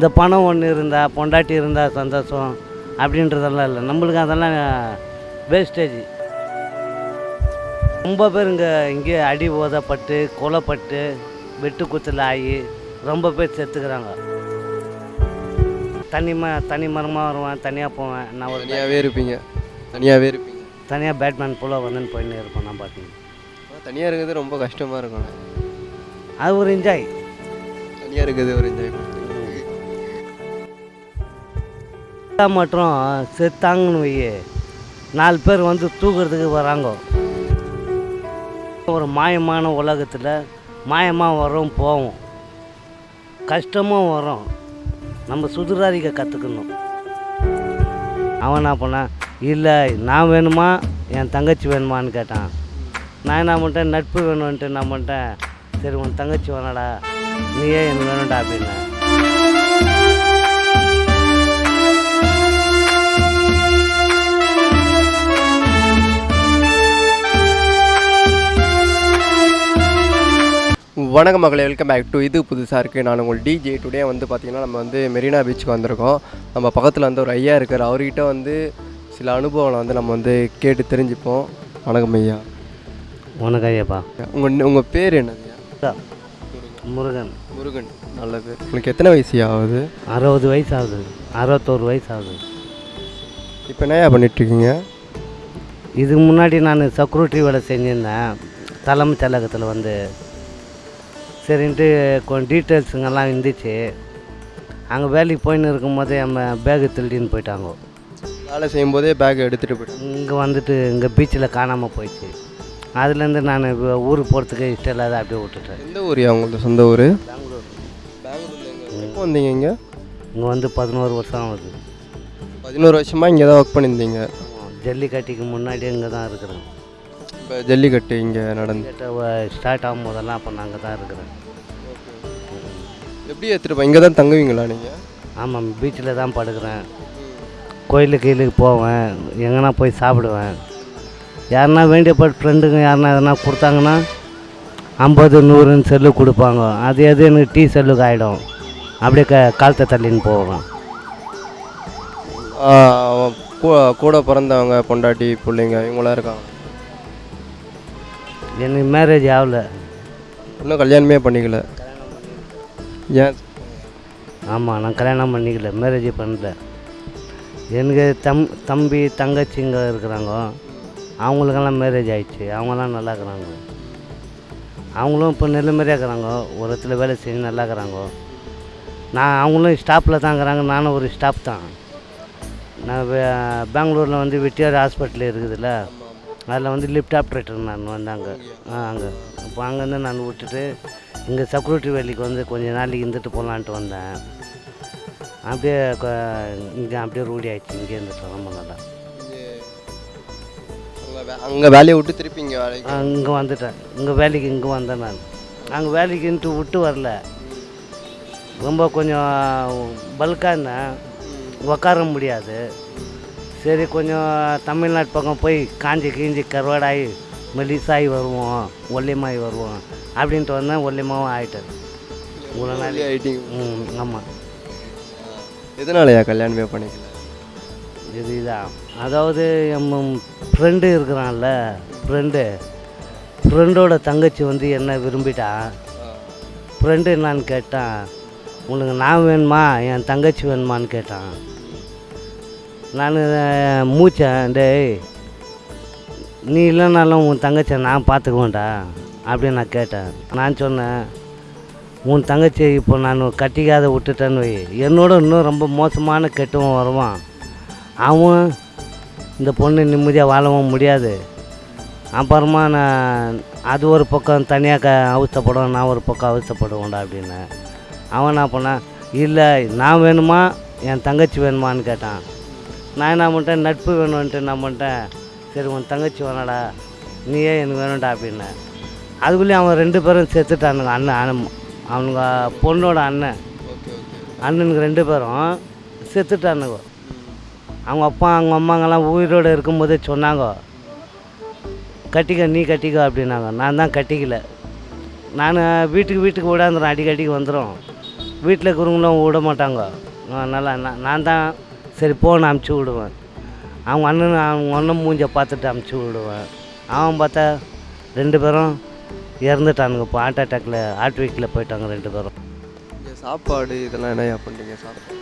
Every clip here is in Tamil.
இந்த பணம் ஒன்று இருந்தால் பொண்டாட்டி இருந்தால் சந்தோஷம் அப்படின்றதெல்லாம் இல்லை. நம்மளுக்கு அதெல்லாம் வேஸ்டேஜ் ரொம்ப பேர் இங்கே இங்கே அடி ஓதப்பட்டு கொலைப்பட்டு வெட்டு குத்தில் ஆகி ரொம்ப பேர் செத்துக்கிறாங்க. தனி ம தனி மரமாக வருவேன் தனியாக போவேன். நான் ஒரு தனியாகவே இருப்பீங்க. தனியாகவே இருப்பீங்க. தனியாக பேட்மேன் போல் வந்துன்னு போயின்னு இருப்பேன் நான் பார்த்தீங்கன்னா தனியாக இருக்கிறது ரொம்ப கஷ்டமாக இருக்கும் அது ஒரு என்ஜாய் தனியாக இருக்கிறது ஒரு என்ஜாய் மற்றும் செத்தாங்கன்னு வை நாலு பேர் வந்து தூக்குறதுக்கு வராங்க. ஒரு மாயமான உலகத்தில் மாயமாக வரும் போவோம். கஷ்டமும் வரும் நம்ம சுதுராதிக்க கற்றுக்கணும் அவன் என்ன பண்ணான் இல்லை நான் வேணுமா? என் தங்கச்சி வேணுமான்னு கேட்டான். நான் என்ன பண்ணிட்டேன்? நட்பு வேணும்ன்ட்டு நான் பண்ணிட்டேன்? சரி உன் தங்கச்சி வேணாடா. நீயே எனக்கு வேணும்டா அப்படின்னேன் வணக்கம் மகளே வெல்கம் பேக் டு இது புதுசாக இருக்குது நான் உங்கள் டிஜே டுடே வந்து பார்த்திங்கன்னா நம்ம வந்து மெரினா பீச்சுக்கு வந்திருக்கோம். நம்ம பக்கத்தில் வந்து ஒரு ஐயா இருக்கார். அவர்கிட்ட வந்து சில அனுபவங்களை வந்து நம்ம வந்து கேட்டு தெரிஞ்சுப்போம். வணக்கம் ஐயா. உனக்கு ஐயப்பா. உங்கள் உங்கள் பேர் என்னது முருகன். முருகன் நல்ல பேர். உங்களுக்கு எத்தனை வயசு ஆகுது? அறுபது வயசு ஆகுது. அறுபத்தோரு வயசு ஆகுது. இப்போ என்னையா பண்ணிகிட்ருக்கீங்க இதுக்கு முன்னாடி நான் செக்யூரிட்டி வேலை செஞ்சுருந்தேன். தலைமைச் செயலகத்தில் வந்து சரின்ட்டு கொஞ்சம் டீட்டெயில்ஸுங்கெல்லாம் இருந்துச்சு. அங்கே வேலைக்கு போயின்னு இருக்கும்போதே நம்ம பேகு திருடின்னு போயிட்டாங்க. வேலை செய்யும்போதே பேக் எடுத்துகிட்டு போயிட்டேன் இங்கே வந்துட்டு இங்கே பீச்சில் காணாமல் போயிடுச்சு. அதுலேருந்து நான் ஊருக்கு போகிறதுக்கு இஷ்டம் இல்லாத அப்படியே விட்டுட்டேன். எந்த ஊரியா உங்களது சொந்த ஊர்? பெங்களூர். எப்போ வந்தீங்க இங்கே? இங்கே வந்து பதினோரு வருஷம் ஆகுது. பதினோரு வருஷமாக இங்கே தான் ஒர்க் பண்ணியிருந்தீங்க ஜல்லிக்கட்டுக்கு முன்னாடியே இங்கே தான் இருக்கிறேன். இப்போ ஜல்லிக்கட்டு இங்கே நடந்து ஸ்டார்ட் ஆகும் போதெல்லாம் அப்போ அங்கே தான் இருக்கிறேன். எப்படி எடுத்துகிட்டு இங்கே தான் தங்குவீங்களா நீங்கள் ஆமாம் பீச்சில் தான் படுக்கிறேன். கோயிலுக்கு கீழுக்கு போவேன். எங்கன்னா போய் சாப்பிடுவேன். யாருன்னா வேண்டிய ஃப்ரெண்டுங்க யாருன்னா எதனா கொடுத்தாங்கன்னா ஐம்பது நூறுன்னு செல்லு கொடுப்பாங்க. அது எது எனக்கு டீ செல்லுக்கு ஆகிடும் அப்படியே க காலத்தை தள்ளின்னு போவேன். கூட பிறந்தவங்க பொண்டாட்டி பிள்ளைங்க இவங்களாம் இருக்காங்க. எனக்கு மேரேஜ் ஆகல. இன்னும் கல்யாணமே பண்ணிக்கல. ஏன்? ஆமாம் நான் கல்யாணம் பண்ணிக்கல மேரேஜ் பண்ணல. எனக்கு தம் தம்பி தங்கச்சிங்க இருக்கிறாங்க. அவங்களுக்கெல்லாம் மேரேஜ் ஆயிடுச்சு. அவங்களாம் நல்லா இருக்கிறாங்க. அவங்களும் இப்போ நிலைமையாக இருக்கிறாங்க. ஒரு இடத்துல வேலை செஞ்சு நல்லா இருக்கிறாங்க. நான் அவங்களும் ஸ்டாஃபில் தான் இருக்கிறாங்க. நானும் ஒரு ஸ்டாஃப் தான். நான் பெங்களூரில் வந்து வெட்டியார் ஹாஸ்பிட்டல் இருக்குதுல்ல. அதில் வந்து லிஃப்ட் ஆப்ரேட்டர் நான் வந்தாங்க. ஆ அங்கே. அப்போ அங்கேருந்து நான் விட்டுட்டு இங்கே செக்யூரிட்டி வேலைக்கு வந்து கொஞ்ச நாளைக்கு இருந்துட்டு போகலான்ட்டு வந்தேன். அப்படியே இங்கே அப்படியே ரூடி ஆயிடுச்சு. இங்கே இருந்துட்டு ரொம்ப நல்லா அங்கே வேலையை விட்டு திருப்பி இங்கே வேலைக்கு இங்கே வந்துட்டேன். இங்கே வேலைக்கு இங்கே வந்தேன் நான். அங்கே வேலைக்குன்ட்டு விட்டு வரல. ரொம்ப கொஞ்சம் பல்காக இருந்தேன். உக்கார முடியாது. சரி கொஞ்சம் தமிழ்நாட்டு பக்கம் போய் காஞ்சி கீஞ்சி கருவாடாகி மெலிசாகி வருவோம் ஒல்லியமாகி வருவோம் அப்படின்ட்டு வந்தேன். ஒல்லியமாகவும் ஆகிட்டேன் இவ்வளோ நாள் ம் ஆமாம் எதனாலயா கல்யாணமே பண்ணிக்கல? இது இதான் அதாவது நம்ம ஃப்ரெண்டு இருக்கிறான்ல ஃப்ரெண்டு ஃப்ரெண்டோட தங்கச்சி வந்து என்ன விரும்பிட்டா ஃப்ரெண்டு என்னான்னு கேட்டான் உனக்கு நான் வேணுமா? என் தங்கச்சி வேணுமான்னு கேட்டான். நான் மூச்சேன் டேய் நீ இல்லைனாலும் உன் தங்கச்சியை நான் பார்த்துக்குவேன்டா அப்படின்னு நான் கேட்டேன். நான் சொன்னேன் உன் தங்கச்சி இப்போ நான் கட்டிக்காத விட்டுட்டேன்னு வை. என்னோட இன்னும் ரொம்ப மோசமான கெட்டவன் வருவான். அவன் இந்த பொண்ணு நிம்மதியாக வாழவும் முடியாது. அப்புறமா நான் அது ஒரு பக்கம் தனியாக க அவசப்படுவேன் நான் ஒரு பக்கம் அவசப்படுவேன்டா அப்படின்னு அவன் என்ன பண்ணான் இல்லை நான் வேணுமா? என் தங்கச்சி வேணுமான்னு கேட்டான். நான் என்ன பண்ணிட்டேன் நட்பு வேணும்ன்ட்டு நான் பண்ணிட்டேன். சரி உன் தங்கச்சி வேணாடா நீயே எனக்கு வேணும்டா அப்படின்னேன் அதுக்குள்ளேயும் அவன் ரெண்டு பேரும் செத்துட்டானுங்க அண்ணன் அண்ணன் அவனுங்க பொண்ணோட அண்ணன். அண்ணனுக்கு ரெண்டு பேரும் செத்துட்டானுங்க. அவங்க அப்பா அவங்க அம்மாங்கெல்லாம் உயிரோடு இருக்கும்போதே சொன்னாங்க கட்டிக்க நீ கட்டிக்க அப்படின்னாங்க. நான் தான் கட்டிக்கல. நான் வீட்டுக்கு வீட்டுக்கு ஓடாந்துடும் அடிக்கடிக்கு வந்துடும் வீட்டில் இருக்கிறவங்களும் விட மாட்டாங்க. நல்லா நான் நான் தான் சரி போன்னு அமுச்சு விடுவேன். அவங்க அண்ணன் அவங்க அண்ணன் மூஞ்ச பார்த்துட்டு அமுச்சு விடுவேன். அவன் பார்த்தா ரெண்டு பேரும் இறந்துட்டானுங்க. இப்போ ஹார்ட் அட்டாக்கில் ஹார்ட் வீக்கில் போயிட்டாங்க ரெண்டு பேரும். சாப்பாடு இதெல்லாம் என்னையா பண்ணுறீங்க சாப்பாடு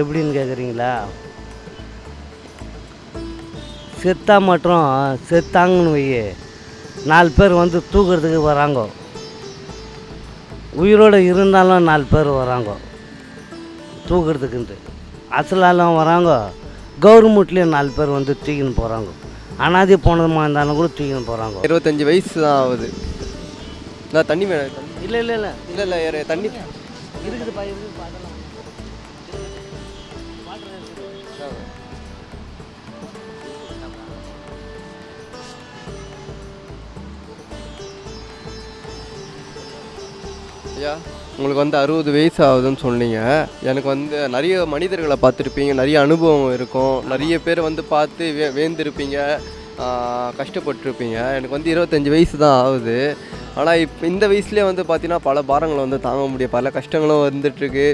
எப்படின்னு கேட்குறீங்களா செத்தா மட்டும் செத்தாங்கன்னு வையே. நாலு பேர் வந்து தூக்குறதுக்கு வராங்க. உயிரோடு இருந்தாலும் நாலு பேர் வராங்க. தூக்குறதுக்குன்ட்டு. அசலாலும் வராங்க. கவர்மெண்ட்லேயும் நாலு பேர் வந்து தூக்கின்னு போகிறாங்க அனாதி போனதுமா இருந்தாலும் கூட தூக்கின்னு போகிறாங்க இருபத்தஞ்சி வயசு தான் ஆகுது. நான் தண்ணி வேணும் இல்லை இல்லை இல்லை. இல்லை இல்லை தண்ணி. இருக்குதுப்பா இருக்குது ஐயா உங்களுக்கு வந்து அறுபது வயசு ஆகுதுன்னு சொன்னீங்க. எனக்கு வந்து நிறைய மனிதர்களை பார்த்துருப்பீங்க நிறைய அனுபவம் இருக்கும். நிறைய பேர் வந்து பார்த்து வே வேந்திருப்பீங்க கஷ்டப்பட்டிருப்பீங்க. எனக்கு வந்து இருபத்தஞ்சி வயசு தான் ஆகுது. ஆனால் இப்போ இந்த வயசுலேயே வந்து பார்த்தீங்கன்னா பல பாரங்களை வந்து தாங்க முடியும். பல கஷ்டங்களும் வந்துட்டுருக்கு.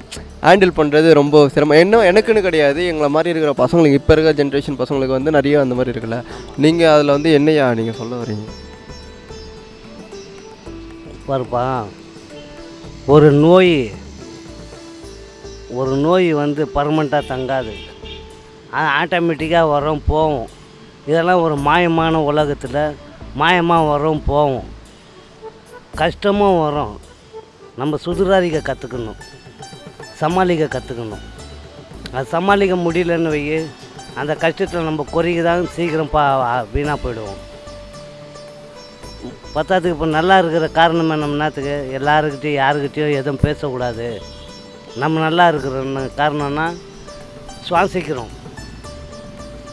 ஹேண்டில் பண்ணுறது ரொம்ப சிரமம். என்ன எனக்குன்னு கிடையாது. எங்களை மாதிரி இருக்கிற பசங்களுக்கு இப்போ இருக்கிற ஜென்ரேஷன் பசங்களுக்கு வந்து நிறைய அந்த மாதிரி இருக்குல்ல. நீங்கள் அதில் வந்து என்னையா நீங்கள் சொல்ல வரீங்க? பாருப்பா. ஒரு நோய் ஒரு நோய் வந்து பர்மனெண்ட்டாக தங்காது. அது ஆட்டோமேட்டிக்காக வரும் போகும். இதெல்லாம் ஒரு மாயமான உலகத்தில் மாயமாக வரும் போகும். கஷ்டமும் வரும். நம்ம சுதுராதிக்க கற்றுக்கணும் சமாளிக்க கற்றுக்கணும் அது சமாளிக்க முடியலன்னு வை அந்த கஷ்டத்தில் நம்ம குறைக்கு தான் சீக்கிரம் பா வீணாக போயிடுவோம். பத்தாத்துக்கு இப்போ நல்லா இருக்கிற காரணம் நம்ம என்னத்துக்கு எல்லாருக்கிட்டையும் யாருக்கிட்டையும் எதுவும் பேசக்கூடாது. நம்ம நல்லா இருக்கிற காரணம்னா சுவாசிக்கிறோம்.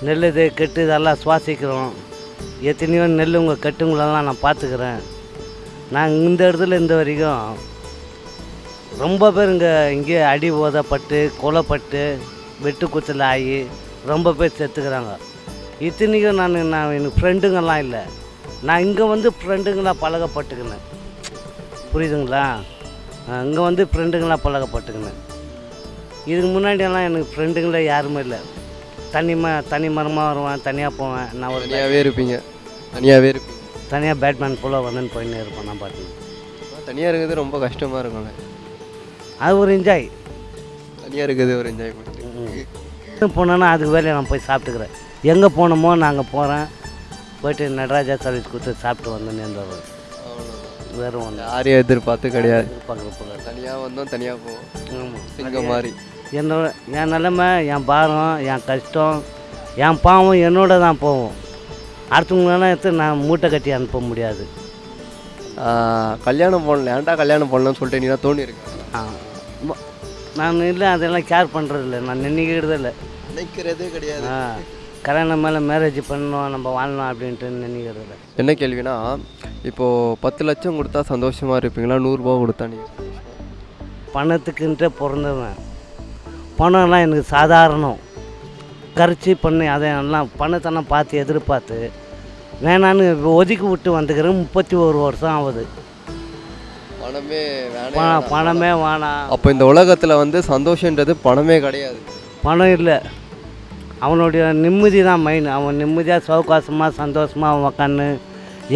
நெல் இது கெட்டு இதெல்லாம் சுவாசிக்கிறோம். எத்தனையோ நெல் உங்கள் கெட்டுங்களெல்லாம் நான் பார்த்துக்கிறேன். நான் இந்த இடத்துல இந்த வரைக்கும் ரொம்ப பேர் இங்கே இங்கே அடி ஓதப்பட்டு கொலைப்பட்டு வெட்டுக்குத்தில் ஆகி ரொம்ப பேர் செத்துக்கிறாங்க. இத்தனைக்கும் நான் நான் எனக்கு ஃப்ரெண்டுங்கெல்லாம் இல்லை. நான் இங்கே வந்து ஃப்ரெண்டுங்களாக பழகப்பட்டுக்கினேன். புரியுதுங்களா? இங்கே வந்து ஃப்ரெண்டுங்களாக பழகப்பட்டுக்கினேன். இதுக்கு முன்னாடியெல்லாம் எனக்கு ஃப்ரெண்டுங்களே யாருமே இல்லை. தனி ம தனி மரமாக வருவேன் தனியாக போவேன். நான் ஒரு தனியாகவே இருப்பீங்க. தனியாகவே இருப்பீங்க. தனியாக பேட்மேன் போல் வந்துன்னு போயின்னு இருப்பேன் நான் பாட்டு தனியாக இருக்கிறது ரொம்ப கஷ்டமாக இருக்கும்ல. அது ஒரு என்ஜாய் தனியாக இருக்கிறது ஒரு என்ஜாய்மெண்ட் போனோன்னா அதுக்கு வேலையை நான் போய் சாப்பிட்டுக்கிறேன். எங்கே போனோமோ நாங்கள் போகிறேன் போயிட்டு நடராஜா சர்வீஸ் கொடுத்து சாப்பிட்டு வந்தேன்னு இருந்தவர் வேறு ஒன்று யாரையும் எதிர்பார்த்து கிடையாது. தனியாக வந்தோம் தனியாக போவோம். சிங்கம் மாதிரி. என்னோட என் நிலமை என் பாரம் என் கஷ்டம் என் பாவம் என்னோட தான் போகும் அடுத்தவங்களெல்லாம் எடுத்து நான் மூட்டை கட்டி அனுப்ப முடியாது. கல்யாணம் பண்ணல ஏன்டா கல்யாணம் பண்ணலன்னு சொல்லிட்டு இருக்கு ஆ, நான் இல்லை அதெல்லாம் கேர் பண்ணுறதில்ல நான் நினைக்கிறது இல்லை. நினைக்கிறதே கிடையாது. ஆ. கல்யாணம் மேலே மேரேஜ் பண்ணணும் நம்ம வாழணும் அப்படின்ட்டு நினைக்கிறது இல்லை என்ன கேள்வினா இப்போது பத்து லட்சம் கொடுத்தா சந்தோஷமாக இருப்பீங்களா? நூறுரூவா கொடுத்தா நீங்கள் பணத்துக்குன்ட்டு பிறந்தவன் பணம்லாம் எனக்கு சாதாரணம். கரிச்சி பண்ணி அதை எல்லாம் பணத்தெல்லாம் பார்த்து எதிர்பார்த்து வேணான்னு ஒதுக்கி விட்டு வந்துக்கிறேன். முப்பத்தி ஒரு வருஷம் ஆகுது. பணமே பணம் பணமே வேணாம். அப்போ இந்த உலகத்தில் வந்து சந்தோஷன்றது பணமே கிடையாது. பணம் இல்லை. அவனுடைய நிம்மதி தான் மெயின் அவன் நிம்மதியாக சௌகாசமாக சந்தோஷமாக அவன் உக்காந்து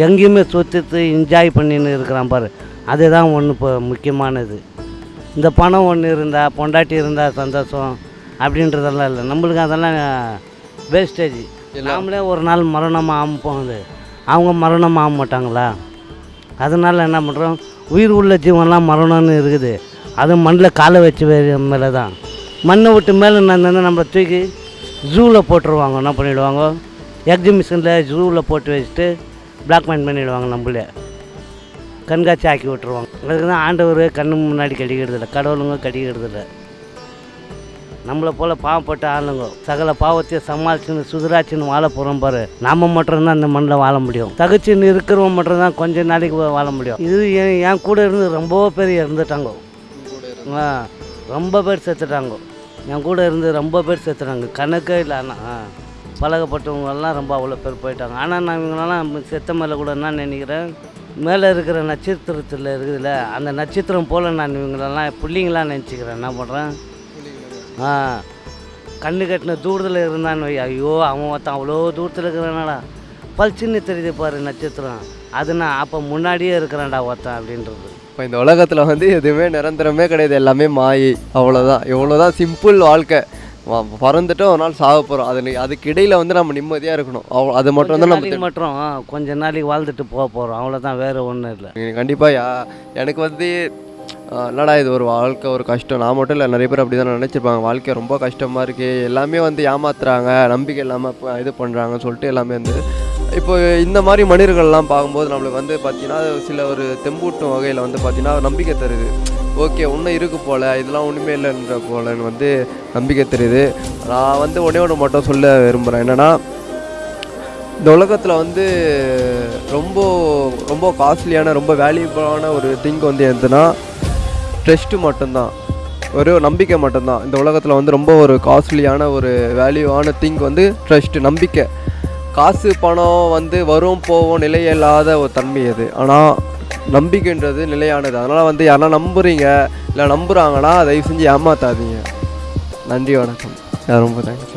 எங்கேயுமே சுற்றிட்டு என்ஜாய் பண்ணின்னு இருக்கிறான் பாரு. அதுதான் ஒன்று இப்போ முக்கியமானது. இந்த பணம் ஒன்று இருந்தால் பொண்டாட்டி இருந்தால் சந்தோஷம் அப்படின்றதெல்லாம் இல்லை. நம்மளுக்கு அதெல்லாம் வேஸ்டேஜ் நாமளே ஒரு நாள் மரணமாக ஆக போகுது அவங்க மரணம் ஆக மாட்டாங்களா? அதனால் என்ன பண்ணுறோம் உயிர் உள்ள ஜீவன்லாம் மரணம்னு இருக்குது. அது மண்ணில் காலை வச்சு மேலே தான் மண்ணை விட்டு மேலே நான் நம்மளை தூக்கி ஜூவில் போட்டுருவாங்க என்ன பண்ணிவிடுவாங்க எக்ஸிபிஷனில் ஜூவில் போட்டு வச்சுட்டு பிளாக்மெயில் பண்ணிவிடுவாங்க நம்மளே. கண்காட்சி ஆக்கி விட்டுருவாங்க. அதுக்கு தான் ஆண்டவர் கண்ணு முன்னாடி கடிக்கிறது இல்லை கடவுளுங்க கடிக்கிறது இல்லை. நம்மளை போல் பாவப்பட்ட ஆளுங்க சகல பாவத்தையும் சமாளிச்சுன்னு சுதராச்சின்னு வாழ போகிறோம் பாரு. நாம் மட்டும்தான் இந்த மண்ணில் வாழ முடியும். தகுச்சின்னு இருக்கிறவன் மட்டும்தான் கொஞ்ச நாளைக்கு வாழ முடியும். இது என் என் கூட இருந்து ரொம்ப பேர் இறந்துட்டாங்க. ரொம்ப பேர் செத்துட்டாங்க. என் கூட இருந்து ரொம்ப பேர் செத்துனாங்க கணக்கே இல்லை ஆனால் பழகப்பட்டவங்கெல்லாம் ரொம்ப அவ்வளோ பேர் போயிட்டாங்க. ஆனால் நான் இவங்களெல்லாம் செத்த மேலே கூட என்ன நினைக்கிறேன்? மேலே இருக்கிற நட்சத்திரத்தில் இருக்குதுல்ல அந்த நட்சத்திரம் போல் நான் இவங்களெல்லாம் பிள்ளைங்களாம் நினச்சிக்கிறேன். என்ன பண்ணுறேன் ஆ கண்ணு கட்டின தூரத்தில் இருந்தான்னு வை. ஐயோ அவன் ஒருத்தன் அவ்வளோ தூரத்தில் இருக்கிறானடா. பளிச்சுன்னு தெரியுது பாரு நட்சத்திரம். அது நான் அப்போ முன்னாடியே இருக்கிறேன்டா ஒருத்தன் அப்படின்றது. இப்போ இந்த உலகத்தில் வந்து எதுவுமே நிரந்தரமே கிடையாது. எல்லாமே மாயை. அவ்வளோதான் இவ்வளோதான் சிம்பிள் வாழ்க்கை. பிறந்துட்டு ஒரு நாள் சாக போகிறோம் அது இடையில வந்து நம்ம நிம்மதியாக இருக்கணும். அவ்வளோ அது மட்டும் தான் நம்ம மட்டும். கொஞ்ச நாளைக்கு வாழ்ந்துட்டு போக போகிறோம் அவ்வளோதான் வேறு ஒன்றும் இல்லை. கண்டிப்பாக யா எனக்கு வந்து என்னடா இது ஒரு வாழ்க்கை ஒரு கஷ்டம்? நான் மட்டும் இல்லை. நிறைய பேர் அப்படி தான் நினச்சிருப்பாங்க. வாழ்க்கை ரொம்ப கஷ்டமாக இருக்குது எல்லாமே வந்து ஏமாத்துறாங்க. நம்பிக்கை இல்லாமல் இது பண்ணுறாங்கன்னு சொல்லிட்டு எல்லாமே வந்து இப்போ இந்த மாதிரி மனிதர்கள்லாம் பார்க்கும்போது நம்மளுக்கு வந்து பார்த்தீங்கன்னா சில ஒரு தெம்பூட்டும் வகையில் வந்து பார்த்திங்கன்னா நம்பிக்கை தருது. ஓகே ஒன்றும் இருக்கு போல் இதெல்லாம் ஒன்றுமே இல்லைன்ற போலன்னு வந்து நம்பிக்கை தருது. நான் வந்து ஒன்றே ஒன்று மட்டும் சொல்ல விரும்புகிறேன் என்னென்னா இந்த உலகத்தில் வந்து ரொம்ப ரொம்ப காஸ்ட்லியான ரொம்ப வேல்யூபிளான ஒரு திங் வந்து எதுனா ட்ரஸ்ட்டு மட்டும்தான். ஒரு நம்பிக்கை மட்டும்தான். இந்த உலகத்தில் வந்து ரொம்ப ஒரு காஸ்ட்லியான ஒரு வேல்யூவான திங் வந்து ட்ரஸ்ட்டு நம்பிக்கை. காசு பணம் வந்து வரும் போவோம் நிலையில்லாத ஒரு தன்மை அது. ஆனால் நம்பிக்கைன்றது நிலையானது. அதனால் வந்து யாரா நம்புறீங்க இல்லை நம்புகிறாங்கன்னா தயவு செஞ்சு ஏமாத்தாதீங்க. நன்றி வணக்கம். ரொம்ப தேங்க்ஸ்